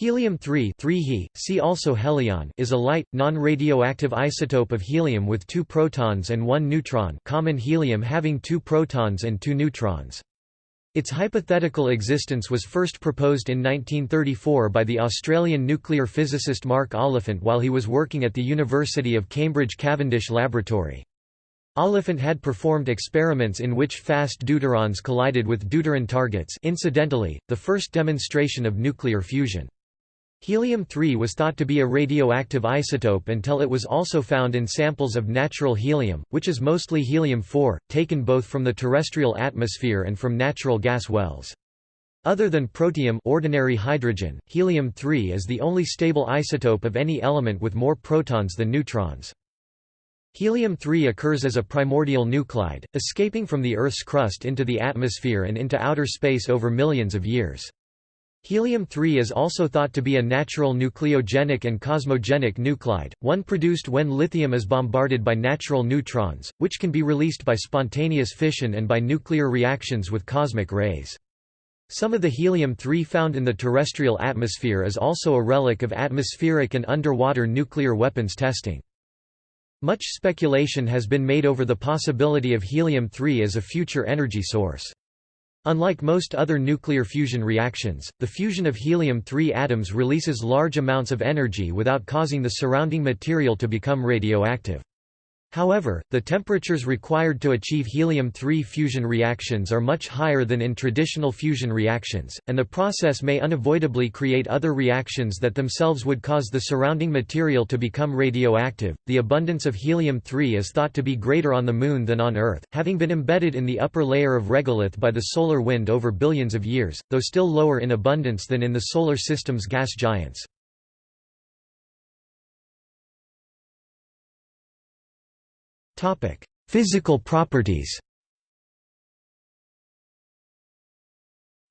Helium-3 he, see also helion is a light, non-radioactive isotope of helium with two protons and one neutron common helium having two protons and two neutrons. Its hypothetical existence was first proposed in 1934 by the Australian nuclear physicist Mark Oliphant while he was working at the University of Cambridge Cavendish Laboratory. Oliphant had performed experiments in which fast deuterons collided with deuteron targets incidentally, the first demonstration of nuclear fusion. Helium-3 was thought to be a radioactive isotope until it was also found in samples of natural helium, which is mostly helium-4, taken both from the terrestrial atmosphere and from natural gas wells. Other than protium ordinary hydrogen, helium-3 is the only stable isotope of any element with more protons than neutrons. Helium-3 occurs as a primordial nuclide, escaping from the Earth's crust into the atmosphere and into outer space over millions of years. Helium-3 is also thought to be a natural nucleogenic and cosmogenic nuclide, one produced when lithium is bombarded by natural neutrons, which can be released by spontaneous fission and by nuclear reactions with cosmic rays. Some of the helium-3 found in the terrestrial atmosphere is also a relic of atmospheric and underwater nuclear weapons testing. Much speculation has been made over the possibility of helium-3 as a future energy source. Unlike most other nuclear fusion reactions, the fusion of helium-3 atoms releases large amounts of energy without causing the surrounding material to become radioactive. However, the temperatures required to achieve helium-3 fusion reactions are much higher than in traditional fusion reactions, and the process may unavoidably create other reactions that themselves would cause the surrounding material to become radioactive. The abundance of helium-3 is thought to be greater on the Moon than on Earth, having been embedded in the upper layer of regolith by the solar wind over billions of years, though still lower in abundance than in the Solar System's gas giants. Physical properties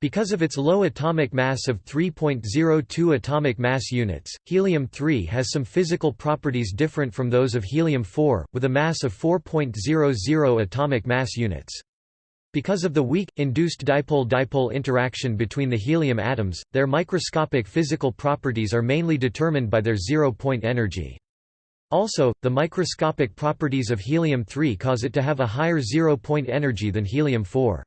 Because of its low atomic mass of 3.02 atomic mass units, helium-3 has some physical properties different from those of helium-4, with a mass of 4.00 atomic mass units. Because of the weak, induced dipole-dipole interaction between the helium atoms, their microscopic physical properties are mainly determined by their zero-point energy. Also, the microscopic properties of helium-3 cause it to have a higher zero-point energy than helium-4.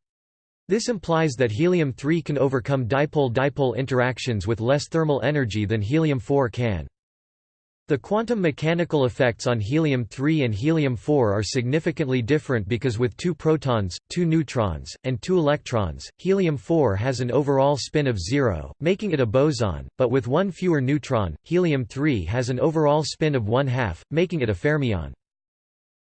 This implies that helium-3 can overcome dipole-dipole interactions with less thermal energy than helium-4 can. The quantum mechanical effects on helium-3 and helium-4 are significantly different because with two protons, two neutrons, and two electrons, helium-4 has an overall spin of zero, making it a boson, but with one fewer neutron, helium-3 has an overall spin of one-half, making it a fermion.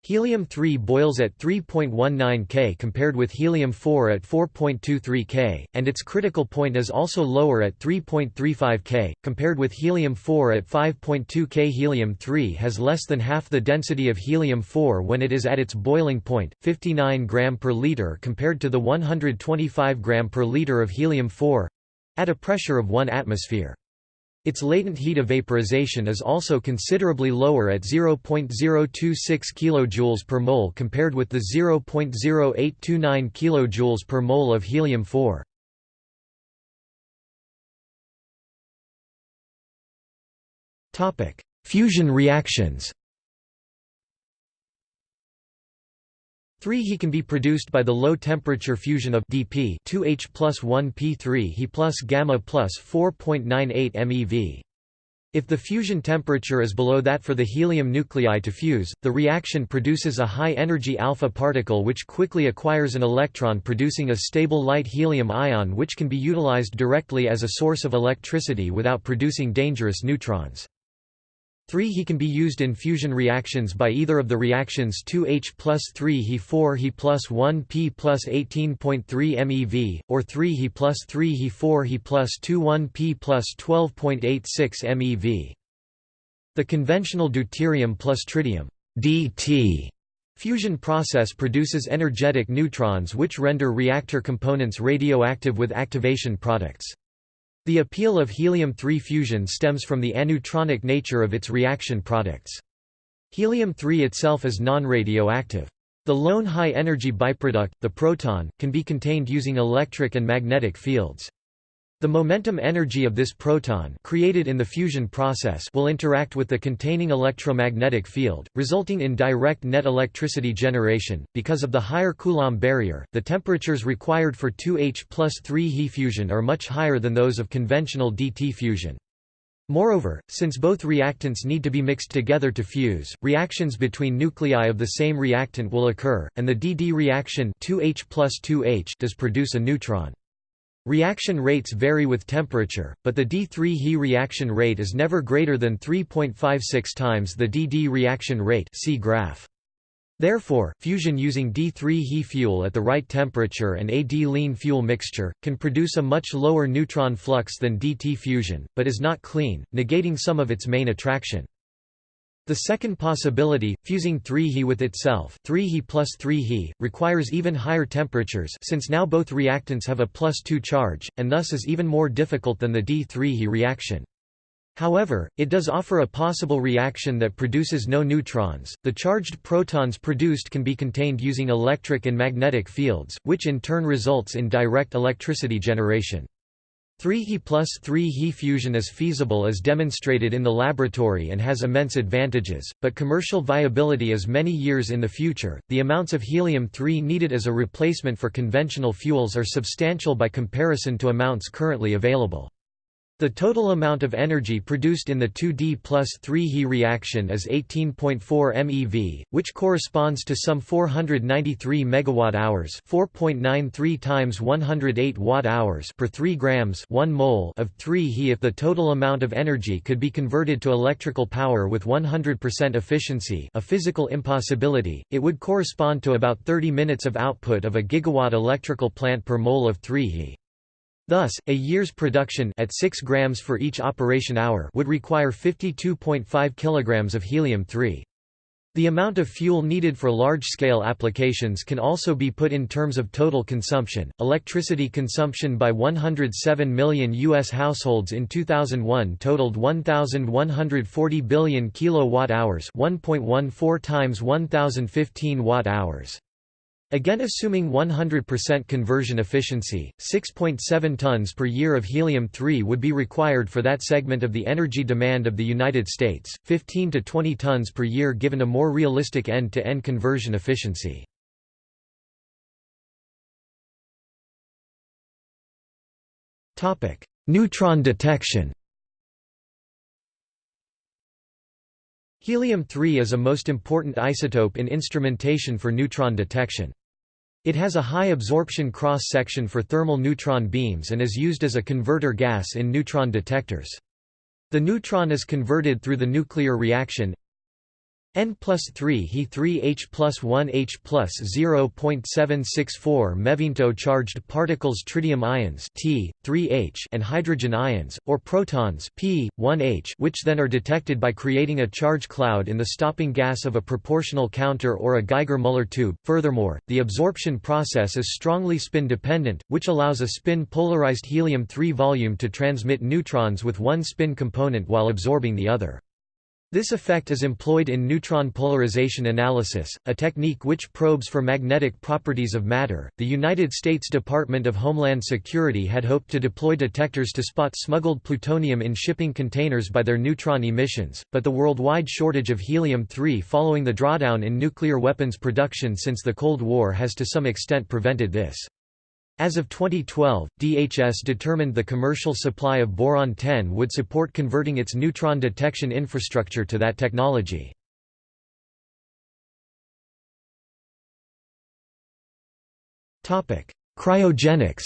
Helium-3 boils at 3.19 K compared with helium-4 at 4.23 K, and its critical point is also lower at 3.35 K, compared with helium-4 at 5.2 K. Helium-3 has less than half the density of helium-4 when it is at its boiling point, 59 g per liter compared to the 125 g per liter of helium-4—at a pressure of 1 atmosphere. Its latent heat of vaporization is also considerably lower at 0.026 kJ per mole compared with the 0.0829 kJ per mole of helium-4. Fusion reactions 3 He can be produced by the low-temperature fusion of dp 2H plus 1 P3 He plus gamma plus 4.98 MeV. If the fusion temperature is below that for the helium nuclei to fuse, the reaction produces a high-energy alpha particle which quickly acquires an electron producing a stable light helium ion which can be utilized directly as a source of electricity without producing dangerous neutrons. 3 He can be used in fusion reactions by either of the reactions 2H plus 3 He 4 He plus 1 P plus 18.3 MeV, or 3 He plus 3 He 4 He plus 2 1 P plus 12.86 MeV. The conventional deuterium plus tritium DT fusion process produces energetic neutrons which render reactor components radioactive with activation products. The appeal of helium-3 fusion stems from the aneutronic nature of its reaction products. Helium-3 itself is non-radioactive. The lone high-energy byproduct, the proton, can be contained using electric and magnetic fields. The momentum energy of this proton created in the fusion process will interact with the containing electromagnetic field, resulting in direct net electricity generation. Because of the higher Coulomb barrier, the temperatures required for 2H plus 3 He fusion are much higher than those of conventional DT fusion. Moreover, since both reactants need to be mixed together to fuse, reactions between nuclei of the same reactant will occur, and the DD reaction 2H plus 2H does produce a neutron. Reaction rates vary with temperature, but the D3 He reaction rate is never greater than 3.56 times the DD reaction rate see graph. Therefore, fusion using D3 He fuel at the right temperature and a D-lean fuel mixture, can produce a much lower neutron flux than DT fusion, but is not clean, negating some of its main attraction. The second possibility, fusing 3He with itself 3He plus 3He, requires even higher temperatures since now both reactants have a plus 2 charge, and thus is even more difficult than the D3He reaction. However, it does offer a possible reaction that produces no neutrons. The charged protons produced can be contained using electric and magnetic fields, which in turn results in direct electricity generation. 3He plus 3He fusion is feasible as demonstrated in the laboratory and has immense advantages, but commercial viability is many years in the future. The amounts of helium-3 needed as a replacement for conventional fuels are substantial by comparison to amounts currently available. The total amount of energy produced in the 2D plus 3 He reaction is 18.4 MeV, which corresponds to some 493 megawatt-hours, 4.93 times 108 watt-hours per 3 grams, 1 mole of 3 He. If the total amount of energy could be converted to electrical power with 100% efficiency, a physical impossibility, it would correspond to about 30 minutes of output of a gigawatt electrical plant per mole of 3 He. Thus, a year's production at 6 grams for each operation hour would require 52.5 kilograms of helium-3. The amount of fuel needed for large-scale applications can also be put in terms of total consumption. Electricity consumption by 107 million US households in 2001 totaled 1140 billion kilowatt-hours, 1.14 times 1015 watt-hours. Again assuming 100% conversion efficiency, 6.7 tons per year of helium-3 would be required for that segment of the energy demand of the United States, 15 to 20 tons per year given a more realistic end-to-end -end conversion efficiency. Neutron detection Helium-3 is a most important isotope in instrumentation for neutron detection. It has a high absorption cross-section for thermal neutron beams and is used as a converter gas in neutron detectors. The neutron is converted through the nuclear reaction N plus 3 He 3 H plus 1 H plus 0.764 MeV charged particles tritium ions T, 3H and hydrogen ions, or protons P, 1H which then are detected by creating a charge cloud in the stopping gas of a proportional counter or a Geiger-Müller tube. Furthermore, the absorption process is strongly spin-dependent, which allows a spin-polarized helium-3 volume to transmit neutrons with one spin component while absorbing the other. This effect is employed in neutron polarization analysis, a technique which probes for magnetic properties of matter. The United States Department of Homeland Security had hoped to deploy detectors to spot smuggled plutonium in shipping containers by their neutron emissions, but the worldwide shortage of helium-3 following the drawdown in nuclear weapons production since the Cold War has to some extent prevented this. As of 2012, DHS determined the commercial supply of boron-10 would support converting its neutron detection infrastructure to that technology. Cryogenics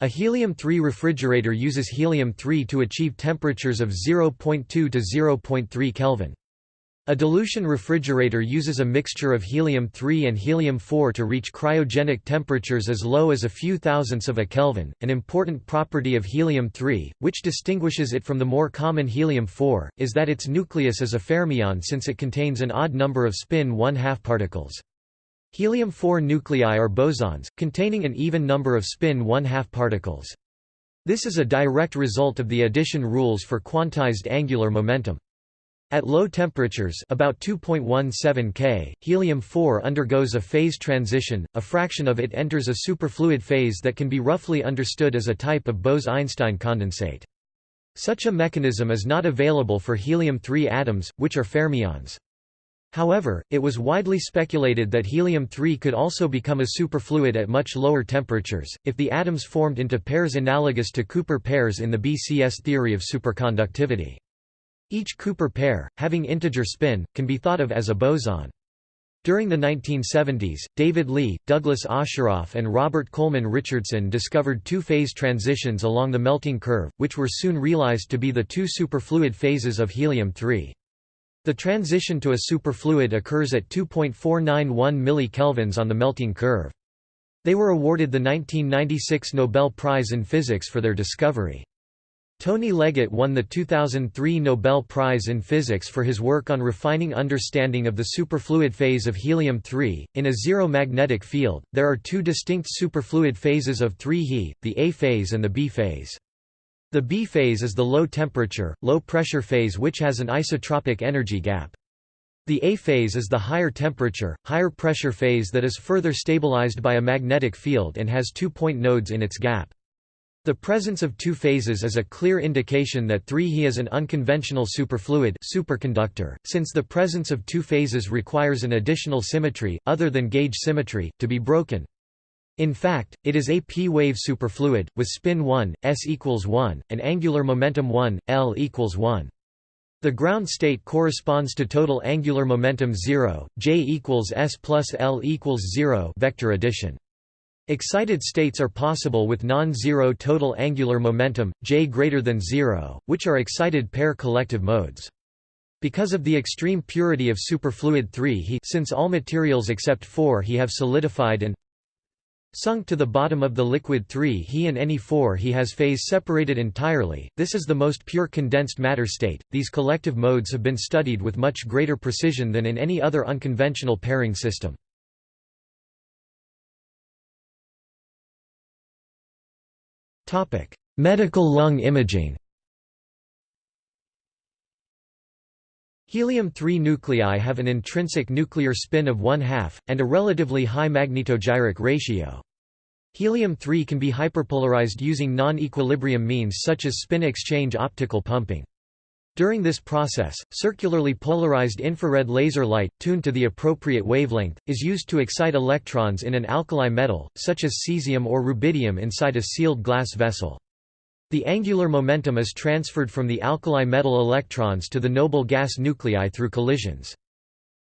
A helium-3 refrigerator uses helium-3 to achieve temperatures of 0.2 to 0.3 Kelvin. A dilution refrigerator uses a mixture of helium-3 and helium-4 to reach cryogenic temperatures as low as a few thousandths of a Kelvin. An important property of helium-3, which distinguishes it from the more common helium-4, is that its nucleus is a fermion since it contains an odd number of spin 1/2 particles. Helium-4 nuclei are bosons, containing an even number of spin 1/2 particles. This is a direct result of the addition rules for quantized angular momentum. At low temperatures about 2.17 K, helium-4 undergoes a phase transition, a fraction of it enters a superfluid phase that can be roughly understood as a type of Bose–Einstein condensate. Such a mechanism is not available for helium-3 atoms, which are fermions. However, it was widely speculated that helium-3 could also become a superfluid at much lower temperatures, if the atoms formed into pairs analogous to Cooper pairs in the BCS theory of superconductivity. Each Cooper pair, having integer spin, can be thought of as a boson. During the 1970s, David Lee, Douglas Osheroff and Robert Coleman Richardson discovered two-phase transitions along the melting curve, which were soon realized to be the two superfluid phases of helium-3. The transition to a superfluid occurs at 2.491 millikelvins on the melting curve. They were awarded the 1996 Nobel Prize in Physics for their discovery. Tony Leggett won the 2003 Nobel Prize in Physics for his work on refining understanding of the superfluid phase of helium-3. In a zero magnetic field, there are two distinct superfluid phases of 3 He, the A phase and the B phase. The B phase is the low temperature, low pressure phase which has an isotropic energy gap. The A phase is the higher temperature, higher pressure phase that is further stabilized by a magnetic field and has two point nodes in its gap. The presence of two phases is a clear indication that 3He is an unconventional superfluid superconductor, since the presence of two phases requires an additional symmetry, other than gauge symmetry, to be broken. In fact, it is a p-wave superfluid, with spin 1, s equals 1, and angular momentum 1, L equals 1. The ground state corresponds to total angular momentum 0, J equals S plus L equals 0 vector addition. Excited states are possible with non-zero total angular momentum, j greater than 0, which are excited pair collective modes. Because of the extreme purity of superfluid 3 He since all materials except 4 He have solidified and sunk to the bottom of the liquid 3 He and any 4 He has phase separated entirely, this is the most pure condensed matter state. These collective modes have been studied with much greater precision than in any other unconventional pairing system. Medical lung imaging Helium-3 nuclei have an intrinsic nuclear spin of one-half, and a relatively high magnetogyric ratio. Helium-3 can be hyperpolarized using non-equilibrium means such as spin exchange optical pumping. During this process, circularly polarized infrared laser light, tuned to the appropriate wavelength, is used to excite electrons in an alkali metal, such as cesium or rubidium inside a sealed glass vessel. The angular momentum is transferred from the alkali metal electrons to the noble gas nuclei through collisions.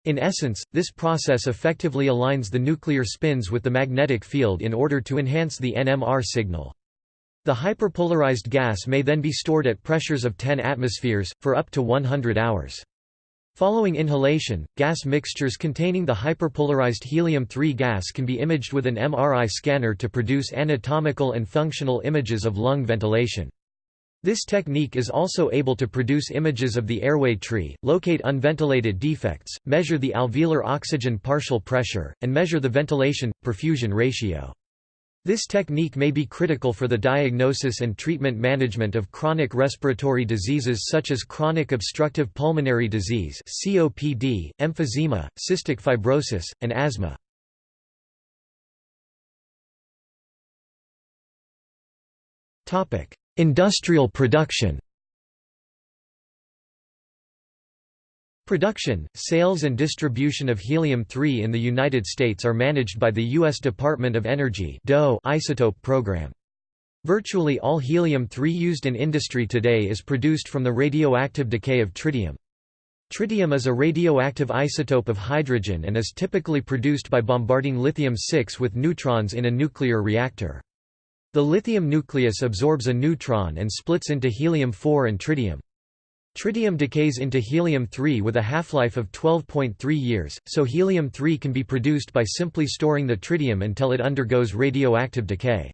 In essence, this process effectively aligns the nuclear spins with the magnetic field in order to enhance the NMR signal. The hyperpolarized gas may then be stored at pressures of 10 atmospheres, for up to 100 hours. Following inhalation, gas mixtures containing the hyperpolarized helium-3 gas can be imaged with an MRI scanner to produce anatomical and functional images of lung ventilation. This technique is also able to produce images of the airway tree, locate unventilated defects, measure the alveolar oxygen partial pressure, and measure the ventilation-perfusion ratio. This technique may be critical for the diagnosis and treatment management of chronic respiratory diseases such as chronic obstructive pulmonary disease (COPD), emphysema, cystic fibrosis, and asthma. Topic: Industrial production. Production, sales and distribution of helium-3 in the United States are managed by the U.S. Department of Energy isotope program. Virtually all helium-3 used in industry today is produced from the radioactive decay of tritium. Tritium is a radioactive isotope of hydrogen and is typically produced by bombarding lithium-6 with neutrons in a nuclear reactor. The lithium nucleus absorbs a neutron and splits into helium-4 and tritium. Tritium decays into helium-3 with a half-life of 12.3 years, so helium-3 can be produced by simply storing the tritium until it undergoes radioactive decay.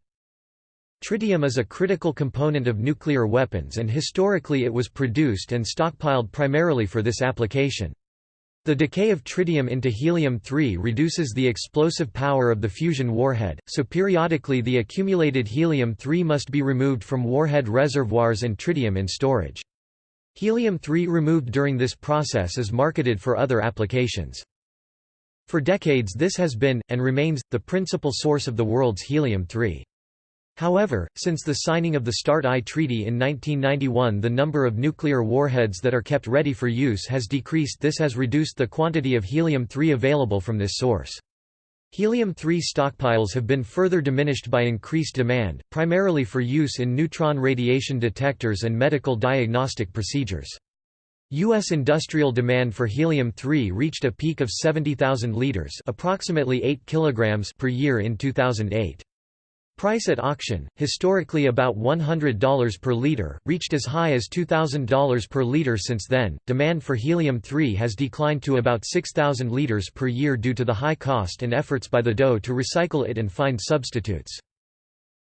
Tritium is a critical component of nuclear weapons and historically it was produced and stockpiled primarily for this application. The decay of tritium into helium-3 reduces the explosive power of the fusion warhead, so periodically the accumulated helium-3 must be removed from warhead reservoirs and tritium in storage. Helium-3 removed during this process is marketed for other applications. For decades this has been, and remains, the principal source of the world's helium-3. However, since the signing of the START-I Treaty in 1991 the number of nuclear warheads that are kept ready for use has decreased this has reduced the quantity of helium-3 available from this source. Helium-3 stockpiles have been further diminished by increased demand, primarily for use in neutron radiation detectors and medical diagnostic procedures. U.S. industrial demand for helium-3 reached a peak of 70,000 liters approximately 8 kilograms per year in 2008. Price at auction, historically about $100 per liter, reached as high as $2,000 per liter since then. Demand for helium-3 has declined to about 6,000 liters per year due to the high cost and efforts by the DOE to recycle it and find substitutes.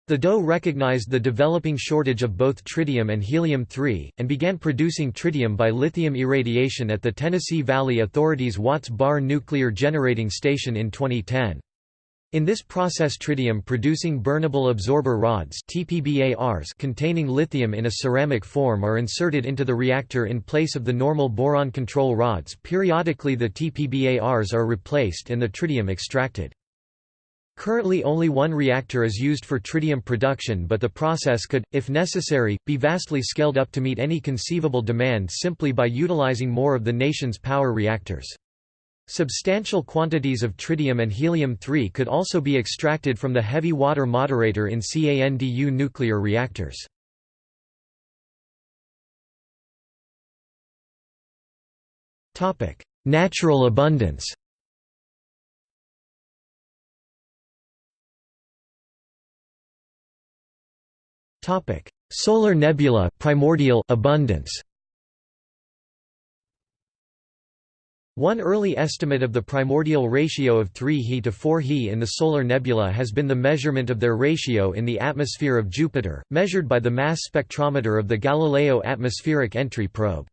The DOE recognized the developing shortage of both tritium and helium-3, and began producing tritium by lithium irradiation at the Tennessee Valley Authority's Watts Bar Nuclear Generating Station in 2010. In this process tritium producing burnable absorber rods containing lithium in a ceramic form are inserted into the reactor in place of the normal boron control rods periodically the TPBARs are replaced and the tritium extracted. Currently only one reactor is used for tritium production but the process could, if necessary, be vastly scaled up to meet any conceivable demand simply by utilizing more of the nation's power reactors. Substantial quantities of tritium and helium-3 could also be extracted from the heavy water moderator in CANDU nuclear reactors. Natural abundance Solar nebula primordial abundance One early estimate of the primordial ratio of 3 He to 4 He in the solar nebula has been the measurement of their ratio in the atmosphere of Jupiter, measured by the mass spectrometer of the Galileo Atmospheric Entry Probe.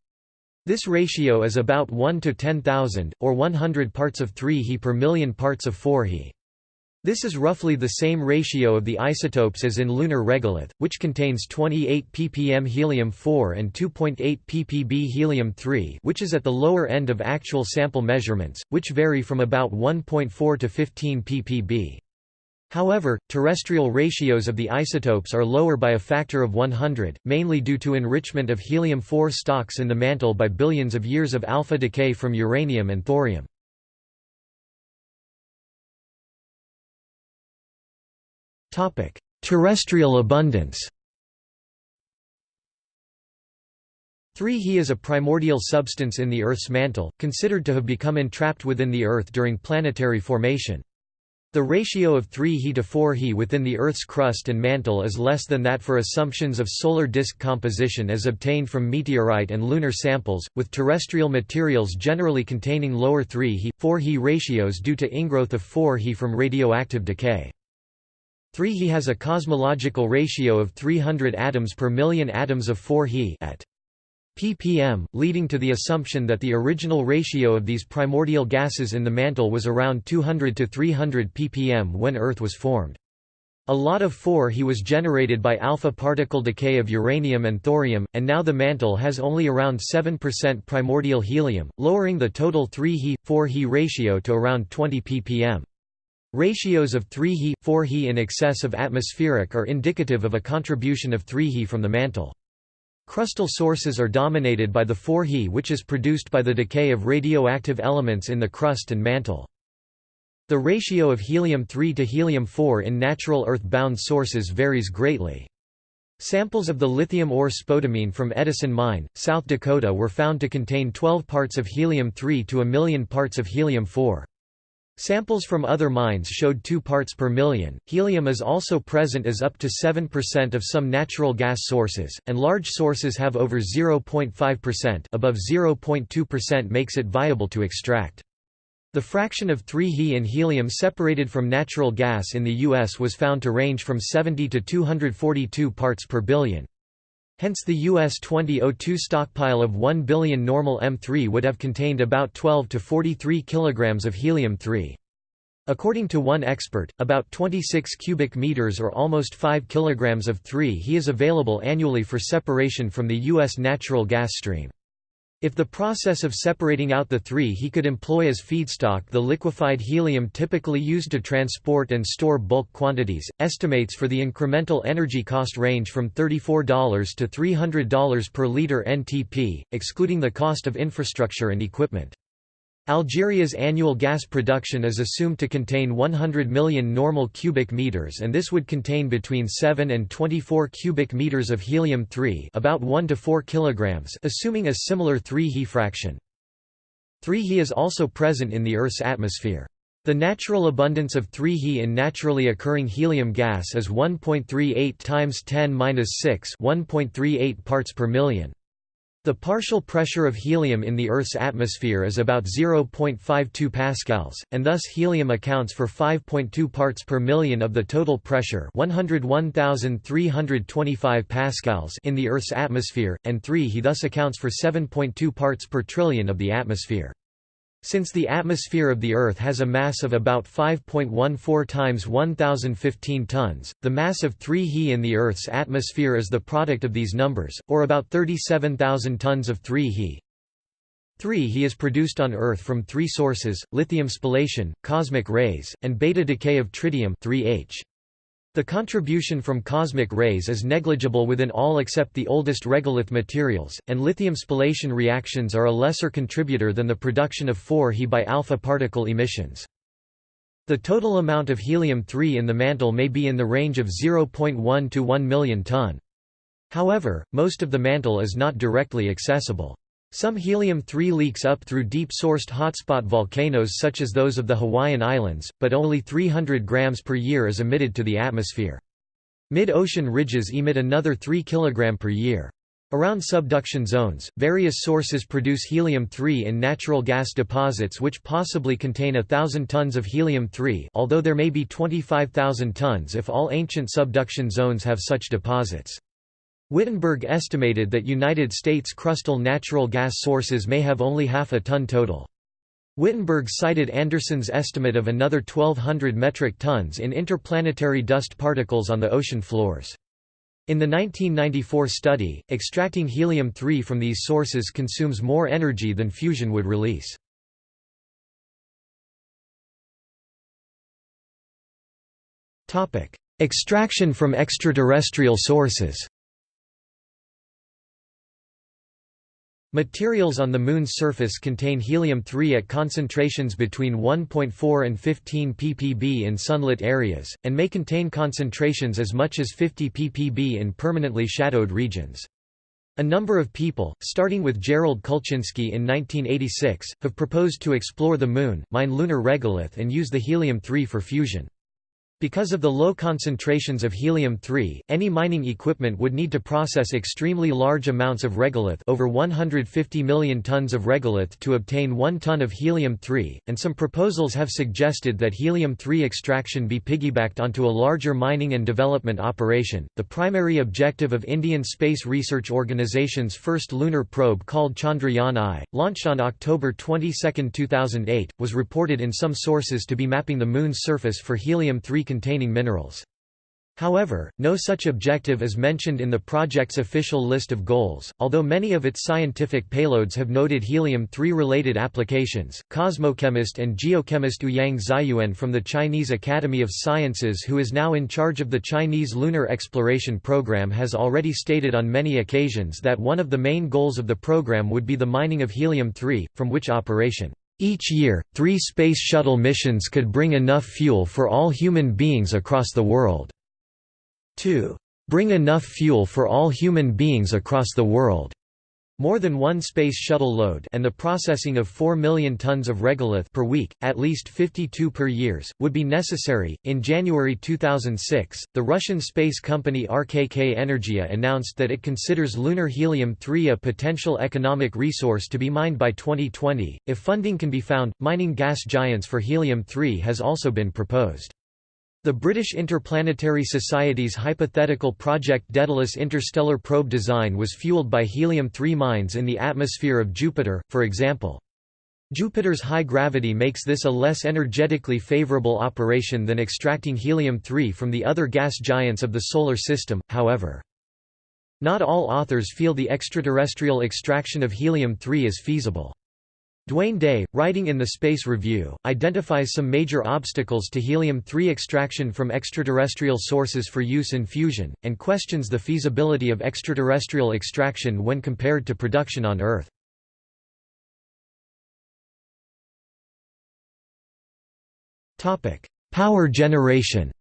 This ratio is about 1 to 10,000, or 100 parts of 3 He per million parts of 4 He. This is roughly the same ratio of the isotopes as in lunar regolith, which contains 28 ppm helium-4 and 2.8 ppb helium-3 which is at the lower end of actual sample measurements, which vary from about 1.4 to 15 ppb. However, terrestrial ratios of the isotopes are lower by a factor of 100, mainly due to enrichment of helium-4 stocks in the mantle by billions of years of alpha decay from uranium and thorium. Terrestrial abundance 3 He is a primordial substance in the Earth's mantle, considered to have become entrapped within the Earth during planetary formation. The ratio of 3 He to 4 He within the Earth's crust and mantle is less than that for assumptions of solar disk composition as obtained from meteorite and lunar samples, with terrestrial materials generally containing lower 3 He, 4 He ratios due to ingrowth of 4 He from radioactive decay. 3 He has a cosmological ratio of 300 atoms per million atoms of 4 He at ppm, leading to the assumption that the original ratio of these primordial gases in the mantle was around 200 to 300 ppm when Earth was formed. A lot of 4 He was generated by alpha particle decay of uranium and thorium, and now the mantle has only around 7% primordial helium, lowering the total 3 He, 4 He ratio to around 20 ppm. Ratios of 3 He, 4 He in excess of atmospheric are indicative of a contribution of 3 He from the mantle. Crustal sources are dominated by the 4 He which is produced by the decay of radioactive elements in the crust and mantle. The ratio of helium-3 to helium-4 in natural Earth-bound sources varies greatly. Samples of the lithium ore spodumene from Edison Mine, South Dakota were found to contain 12 parts of helium-3 to a million parts of helium-4. Samples from other mines showed 2 parts per million. Helium is also present as up to 7% of some natural gas sources, and large sources have over 0.5%, above 0.2% makes it viable to extract. The fraction of 3 He in helium separated from natural gas in the US was found to range from 70 to 242 parts per billion. Hence the US 2002 stockpile of 1 billion normal M3 would have contained about 12 to 43 kilograms of helium-3. According to one expert, about 26 cubic meters or almost 5 kilograms of 3He is available annually for separation from the U.S. natural gas stream. If the process of separating out the 3He could employ as feedstock the liquefied helium typically used to transport and store bulk quantities, estimates for the incremental energy cost range from $34 to $300 per liter NTP, excluding the cost of infrastructure and equipment. Algeria's annual gas production is assumed to contain 100 million normal cubic meters and this would contain between 7 and 24 cubic meters of helium-3 about 1 to 4 kilograms assuming a similar 3He fraction. 3He is also present in the Earth's atmosphere. The natural abundance of 3He in naturally occurring helium gas is 1.38 times 10^-6 1.38 parts per million. The partial pressure of helium in the Earth's atmosphere is about 0.52 pascals, and thus helium accounts for 5.2 parts per million of the total pressure 101,325 pascals in the Earth's atmosphere, and 3 He thus accounts for 7.2 parts per trillion of the atmosphere. Since the atmosphere of the Earth has a mass of about 5.14 times 1015 tons, the mass of 3 He in the Earth's atmosphere is the product of these numbers, or about 37,000 tons of 3 He. 3 He is produced on Earth from three sources, lithium spallation, cosmic rays, and beta decay of tritium 3H. The contribution from cosmic rays is negligible within all except the oldest regolith materials, and lithium spallation reactions are a lesser contributor than the production of 4He by alpha particle emissions. The total amount of helium-3 in the mantle may be in the range of 0.1 to 1 million ton. However, most of the mantle is not directly accessible. Some helium-3 leaks up through deep-sourced hotspot volcanoes such as those of the Hawaiian Islands, but only 300 grams per year is emitted to the atmosphere. Mid-ocean ridges emit another 3 kg per year. Around subduction zones, various sources produce helium-3 in natural gas deposits which possibly contain thousand tons of helium-3 although there may be 25,000 tons if all ancient subduction zones have such deposits. Wittenberg estimated that United States crustal natural gas sources may have only half a ton total. Wittenberg cited Anderson's estimate of another 1,200 metric tons in interplanetary dust particles on the ocean floors. In the 1994 study, extracting helium-3 from these sources consumes more energy than fusion would release. Extraction from extraterrestrial sources Materials on the Moon's surface contain helium-3 at concentrations between 1.4 and 15 ppb in sunlit areas, and may contain concentrations as much as 50 ppb in permanently shadowed regions. A number of people, starting with Gerald Kulcinski in 1986, have proposed to explore the Moon, mine lunar regolith and use the helium-3 for fusion. Because of the low concentrations of helium-3, any mining equipment would need to process extremely large amounts of regolith over 150 million tons of regolith to obtain 1 ton of helium-3, and some proposals have suggested that helium-3 extraction be piggybacked onto a larger mining and development operation. The primary objective of Indian Space Research Organization's first lunar probe called Chandrayaan-I, launched on October 22, 2008, was reported in some sources to be mapping the Moon's surface for helium-3 containing minerals. However, no such objective is mentioned in the project's official list of goals, although many of its scientific payloads have noted helium-3 related applications. Cosmochemist and geochemist Ouyang Ziyuan from the Chinese Academy of Sciences who is now in charge of the Chinese lunar exploration program has already stated on many occasions that one of the main goals of the program would be the mining of helium-3, from which operation each year, three Space Shuttle missions could bring enough fuel for all human beings across the world. 2. Bring enough fuel for all human beings across the world. More than one Space Shuttle load and the processing of 4 million tons of regolith per week, at least 52 per years, would be necessary. In January 2006, the Russian space company RKK Energia announced that it considers lunar helium-3 a potential economic resource to be mined by 2020. If funding can be found, mining gas giants for helium-3 has also been proposed. The British Interplanetary Society's hypothetical Project Daedalus interstellar probe design was fueled by helium-3 mines in the atmosphere of Jupiter, for example. Jupiter's high gravity makes this a less energetically favorable operation than extracting helium-3 from the other gas giants of the Solar System, however. Not all authors feel the extraterrestrial extraction of helium-3 is feasible. Dwayne Day, writing in the Space Review, identifies some major obstacles to helium-3 extraction from extraterrestrial sources for use in fusion, and questions the feasibility of extraterrestrial extraction when compared to production on Earth. Power generation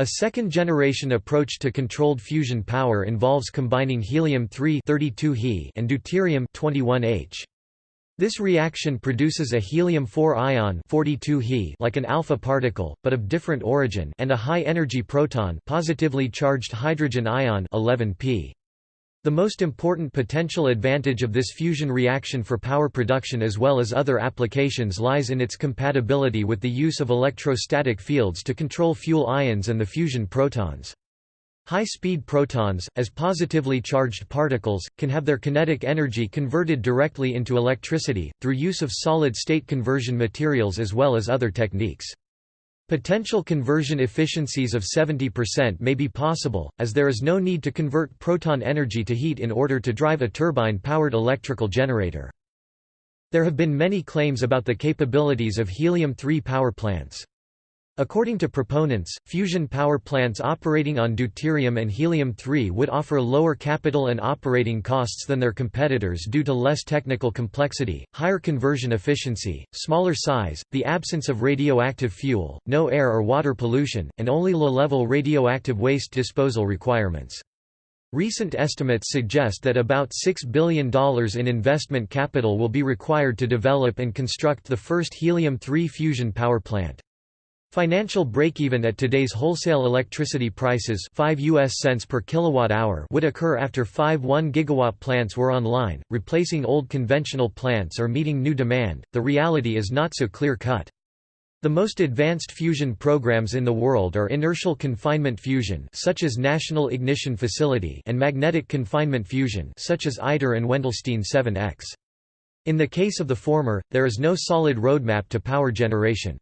A second-generation approach to controlled fusion power involves combining helium-3 He and deuterium-21H. This reaction produces a helium-4 ion 42 He like an alpha particle, but of different origin and a high-energy proton positively charged hydrogen ion 11 P. The most important potential advantage of this fusion reaction for power production as well as other applications lies in its compatibility with the use of electrostatic fields to control fuel ions and the fusion protons. High-speed protons, as positively charged particles, can have their kinetic energy converted directly into electricity, through use of solid-state conversion materials as well as other techniques. Potential conversion efficiencies of 70% may be possible, as there is no need to convert proton energy to heat in order to drive a turbine-powered electrical generator. There have been many claims about the capabilities of helium-3 power plants. According to proponents, fusion power plants operating on deuterium and helium-3 would offer lower capital and operating costs than their competitors due to less technical complexity, higher conversion efficiency, smaller size, the absence of radioactive fuel, no air or water pollution, and only low-level radioactive waste disposal requirements. Recent estimates suggest that about $6 billion in investment capital will be required to develop and construct the first helium-3 fusion power plant. Financial break-even at today's wholesale electricity prices 5 US cents per kilowatt hour would occur after 5 1 gigawatt plants were online, replacing old conventional plants or meeting new demand. The reality is not so clear-cut. The most advanced fusion programs in the world are inertial confinement fusion such as National Ignition Facility and magnetic confinement fusion such as ITER and Wendelstein 7X. In the case of the former, there is no solid roadmap to power generation.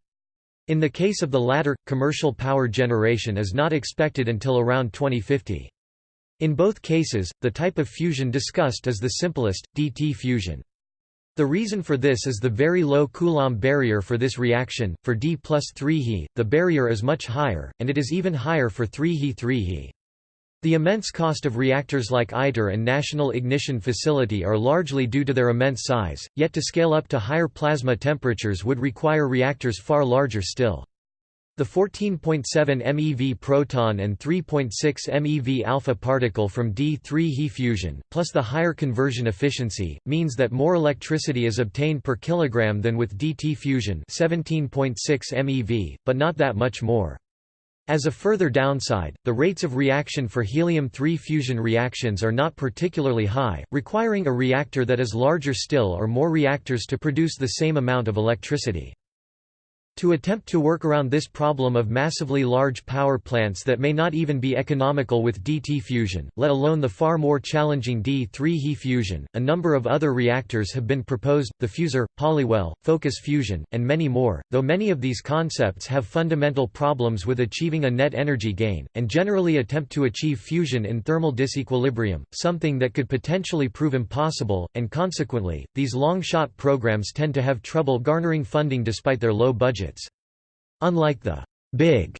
In the case of the latter, commercial power generation is not expected until around 2050. In both cases, the type of fusion discussed is the simplest, DT fusion. The reason for this is the very low Coulomb barrier for this reaction. For D plus 3 He, the barrier is much higher, and it is even higher for 3 He 3 He. The immense cost of reactors like ITER and National Ignition Facility are largely due to their immense size, yet to scale up to higher plasma temperatures would require reactors far larger still. The 14.7 MeV proton and 3.6 MeV alpha particle from D3 He fusion, plus the higher conversion efficiency, means that more electricity is obtained per kilogram than with DT fusion 17.6 MeV, but not that much more. As a further downside, the rates of reaction for helium-3 fusion reactions are not particularly high, requiring a reactor that is larger still or more reactors to produce the same amount of electricity. To attempt to work around this problem of massively large power plants that may not even be economical with DT fusion, let alone the far more challenging D3 He fusion, a number of other reactors have been proposed, the Fusor, Polywell, Focus fusion, and many more, though many of these concepts have fundamental problems with achieving a net energy gain, and generally attempt to achieve fusion in thermal disequilibrium, something that could potentially prove impossible, and consequently, these long-shot programs tend to have trouble garnering funding despite their low budget budgets. Unlike the big,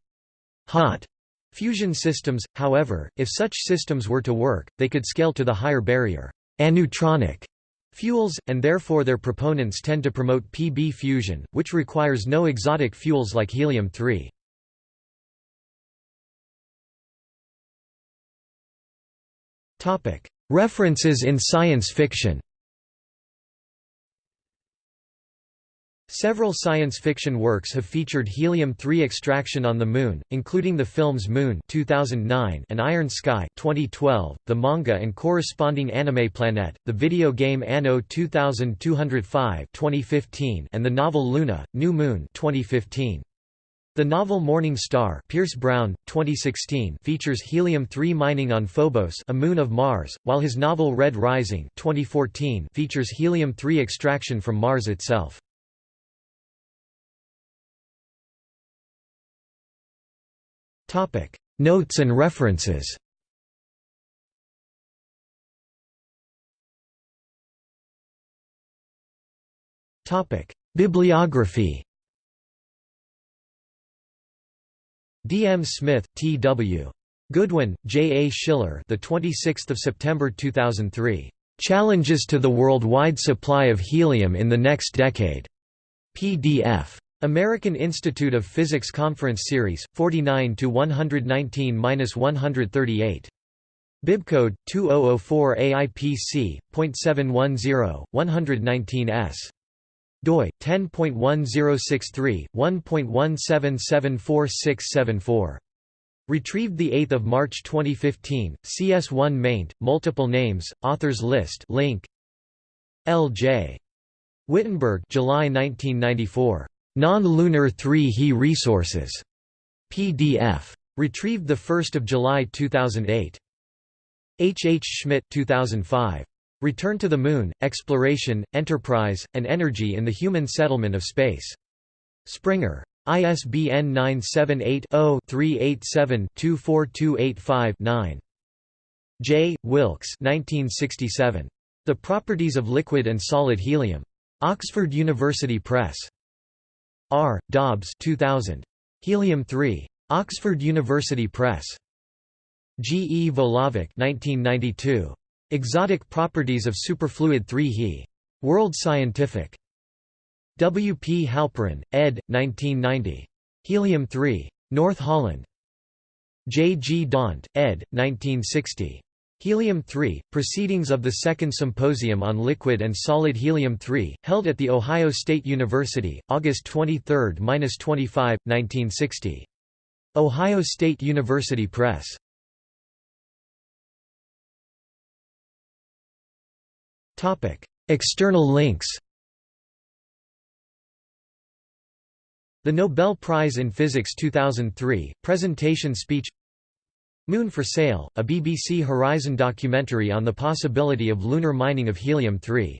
hot fusion systems, however, if such systems were to work, they could scale to the higher barrier aneutronic fuels, and therefore their proponents tend to promote PB fusion, which requires no exotic fuels like helium-3. References in science fiction Several science fiction works have featured helium-3 extraction on the Moon, including the films Moon 2009 and Iron Sky 2012, the manga and corresponding anime Planet, the video game Anno 2205 2015 and the novel Luna, New Moon 2015. The novel Morning Star Pierce Brown, 2016 features helium-3 mining on Phobos a moon of Mars, while his novel Red Rising 2014 features helium-3 extraction from Mars itself. Notes and references Bibliography D. M. Smith, T. W. Goodwin, J. A. Schiller. The 26th of September 2003. Challenges to the worldwide supply of helium in the next decade. PDF. American Institute of Physics Conference Series 49 to 119-138. Bibcode 2004 AIPC.710 119s doi 10.1063 1.17746674 Retrieved 8 March 2015, CS1 maint, multiple names, authors list link. L.J. Wittenberg July 1994. Non-lunar 3 He resources. PDF. Retrieved 1 July 2008. H. H. Schmitt 2005. Return to the Moon, Exploration, Enterprise, and Energy in the Human Settlement of Space. Springer. ISBN 978-0-387-24285-9. J. Wilks 1967. The Properties of Liquid and Solid Helium. Oxford University Press. R. Dobbs 2000. Helium-3. Oxford University Press. G. E. Volovik 1992. Exotic Properties of Superfluid 3 He. World Scientific. W. P. Halperin, ed. 1990. Helium-3. North Holland. J. G. Daunt, ed. 1960. Helium-3, Proceedings of the Second Symposium on Liquid and Solid Helium-3, held at The Ohio State University, August 23–25, 1960. Ohio State University Press. External links The Nobel Prize in Physics 2003, presentation speech Moon for Sale, a BBC Horizon documentary on the possibility of lunar mining of helium-3